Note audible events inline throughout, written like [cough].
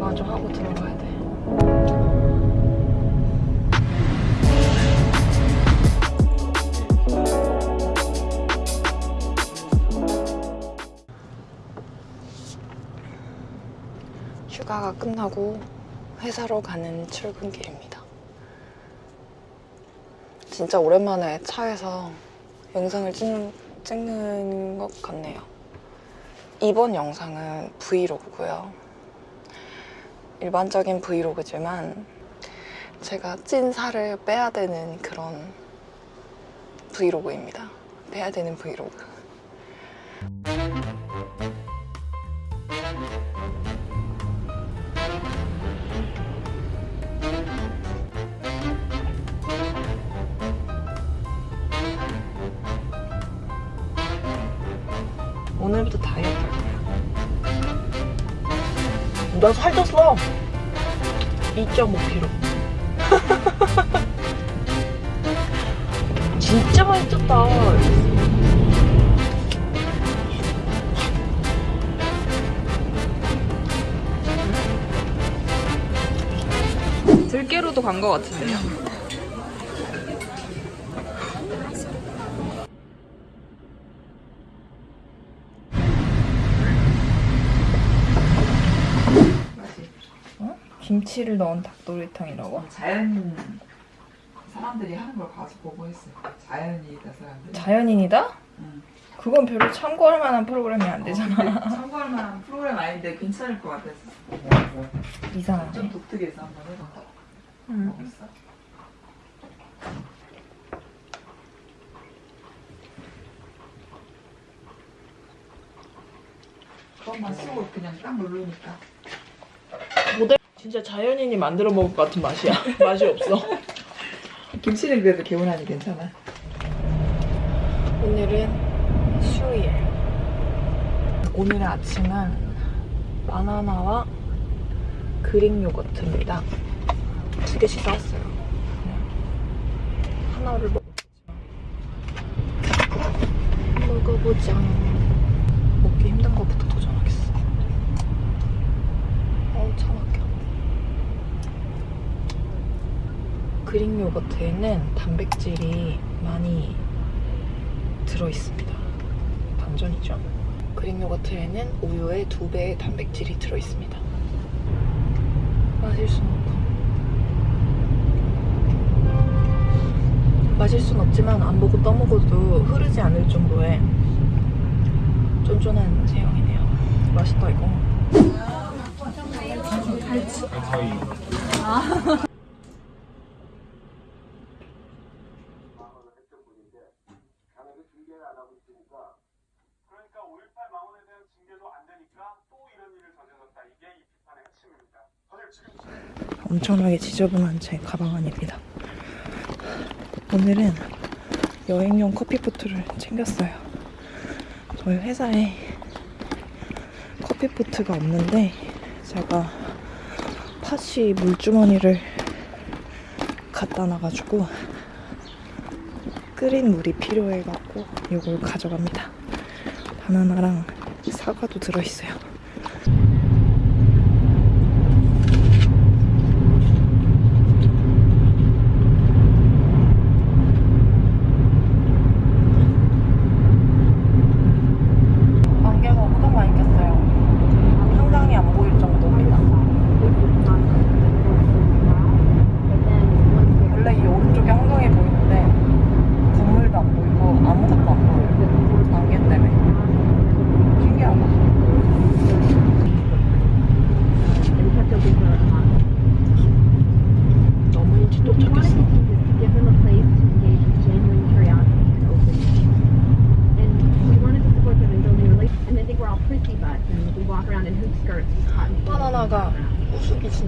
마저 하고 들어가야 돼. 휴가가 끝나고 회사로 가는 출근길입니다. 진짜 오랜만에 차에서 영상을 찍는, 찍는 것 같네요. 이번 영상은 브이로그고요. 일반적인 브이로그지만 제가 찐 살을 빼야 되는 그런 브이로그입니다. 빼야 되는 브이로그. 나 살쪘어. 2.5kg. [laughs] 진짜 많이 쪘다. 들깨로도 간 것 같은데요. 김치를 넣은 닭도리탕이라고? 자연 사람들이 하는 걸 가서 보고 했어요. 자연이다 사람들이. 자연인이다? 응. 그건 별로 참고할 만한 프로그램이 안 되잖아. [laughs] 참고할 만한 프로그램 아닌데 괜찮을 것 같아서 이상하네. 좀 독특해서 한번 해봐. 응. 먹었어? 그것만 쓰고 그냥 딱 누르니까 진짜 자연인이 만들어 먹을 것 같은 맛이야. [laughs] 맛이 없어. 김치는 그래도 개운하니 괜찮아. 오늘은 수요일. 오늘의 아침은 바나나와 그릭 요거트입니다. 두 개씩 사왔어요. 그냥 하나를 먹어보자. 먹어보자. 먹기 힘든 것부터 도전하겠어. 어우, 차 막혀. 그릭 요거트에는 단백질이 많이 들어있습니다. 반전이죠. 그릭 요거트에는 우유의 두 배의 단백질이 들어있습니다. 마실 순 없고. 마실 순 없지만 안 보고 떠먹어도 흐르지 않을 정도의 쫀쫀한 제형이네요. 맛있다 이거. 그러니 [laughs] 까 5.18 망언에 대한 징계도 안 되니까 또 이런 일을 저질렀다. 이게 이 비판의 핵심입니다. 사실 지금 엄청나게 지저분한 제 가방 안입니다. 오늘은 여행용 커피포트를 챙겼어요. 저희 회사에 커피포트가 없는데 제가 팥이 물주머니를 갖다 놔가지고 끓인 물이 필요해갖고 이걸 가져갑니다. 바나나랑 사과도 들어있어요.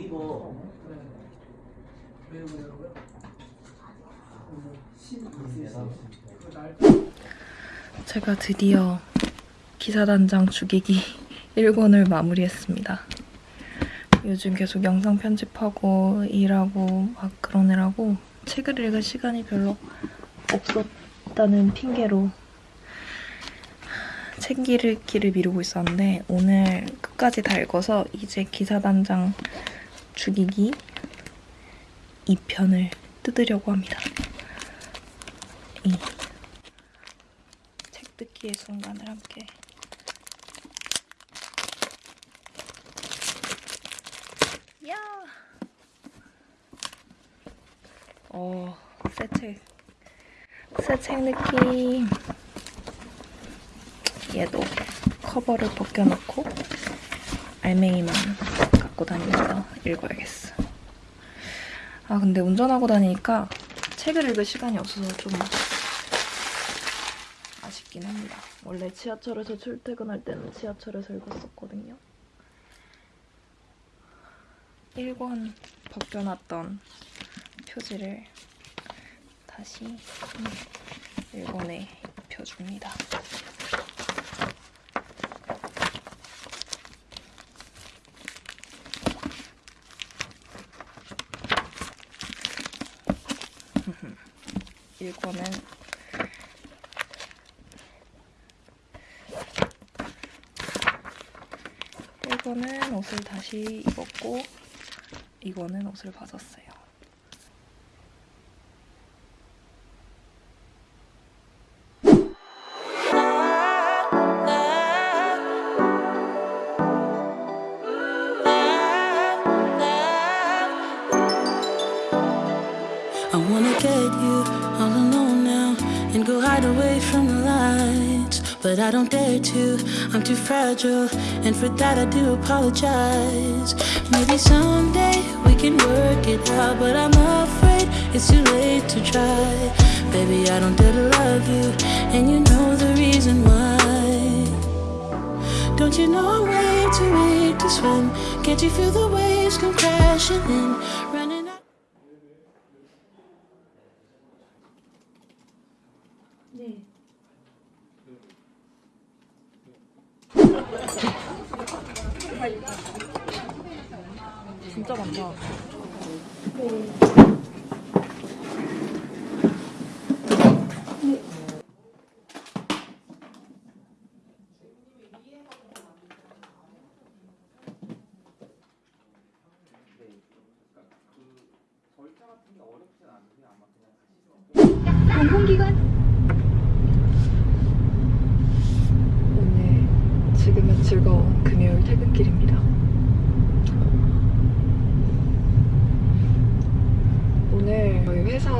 네이버 제가 드디어 기사단장 죽이기 [laughs] 1권을 마무리했습니다. 요즘 계속 영상 편집하고 일하고 막 그러느라고 책을 읽을 시간이 별로 없었다는 핑계로 책 읽기를 미루고 있었는데 오늘 끝까지 다 읽어서 이제 기사단장 죽이기 2편을 뜯으려고 합니다. 이 책 뜯기의 순간을 함께 야! 어, 새 책. 새 책 느낌. 얘도 커버를 벗겨놓고 알맹이만 갖고 다니면서 읽어야겠어. 아, 근데 운전하고 다니니까 책을 읽을 시간이 없어서 좀 아쉽긴 합니다. 원래 지하철에서 출퇴근할 때는 지하철에서 읽었었거든요. 1권 벗겨놨던 표지를 다시 1권에 입혀줍니다. 일권은 이거는 옷을 다시 입었고 이거는 옷을 벗었어요. I wanna get you all alone now and go hide away from the lights. But I don't dare to, I'm too fragile, and for that I do apologize. Maybe someday we can work it out, but I'm afraid it's too late to try. Baby, I don't dare to love you, and you know the reason why. Don't you know I'm way too weak to swim? Can't you feel the waves come crashing in? 지금은 즐거운 금요일 퇴근길입니다. 오늘 저희 회사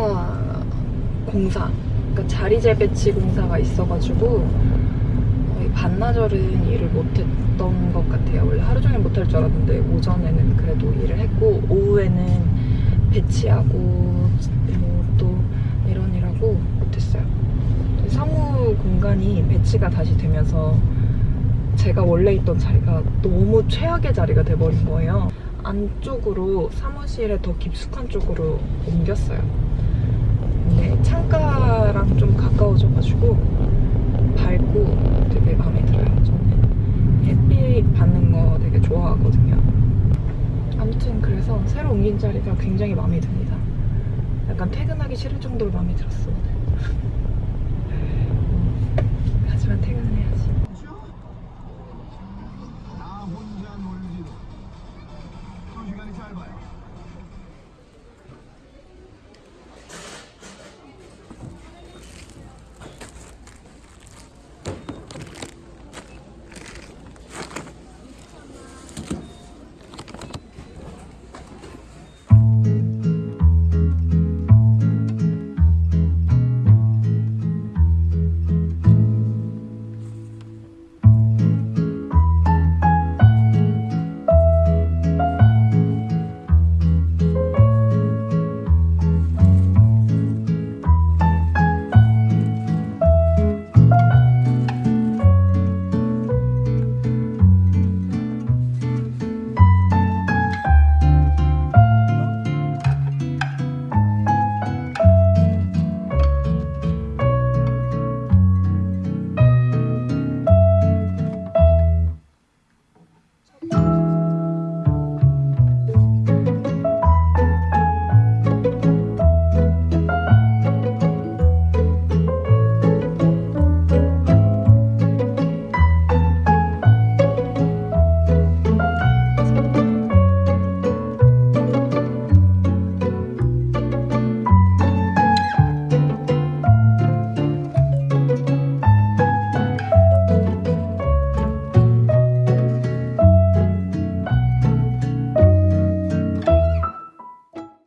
공사, 그러니까 자리 재 배치 공사가 있어가지고 반나절은 일을 못했던 것 같아요. 원래 하루 종일 못할 줄 알았는데 오전에는 그래도 일을 했고 오후에는 배치하고 뭐 또 이런 일하고 못했어요. 사무 공간이 배치가 다시 되면서 제가 원래 있던 자리가 너무 최악의 자리가 돼버린 거예요. 안쪽으로 사무실에 더 깊숙한 쪽으로 옮겼어요. 근데 창가랑 좀 가까워져가지고 밝고 되게 마음에 들어요. 저는 햇빛 받는 거 되게 좋아하거든요. 아무튼 그래서 새로 옮긴 자리가 굉장히 마음에 듭니다. 약간 퇴근하기 싫을 정도로 마음에 들었어 오늘. [laughs] 하지만 퇴근은 해야지.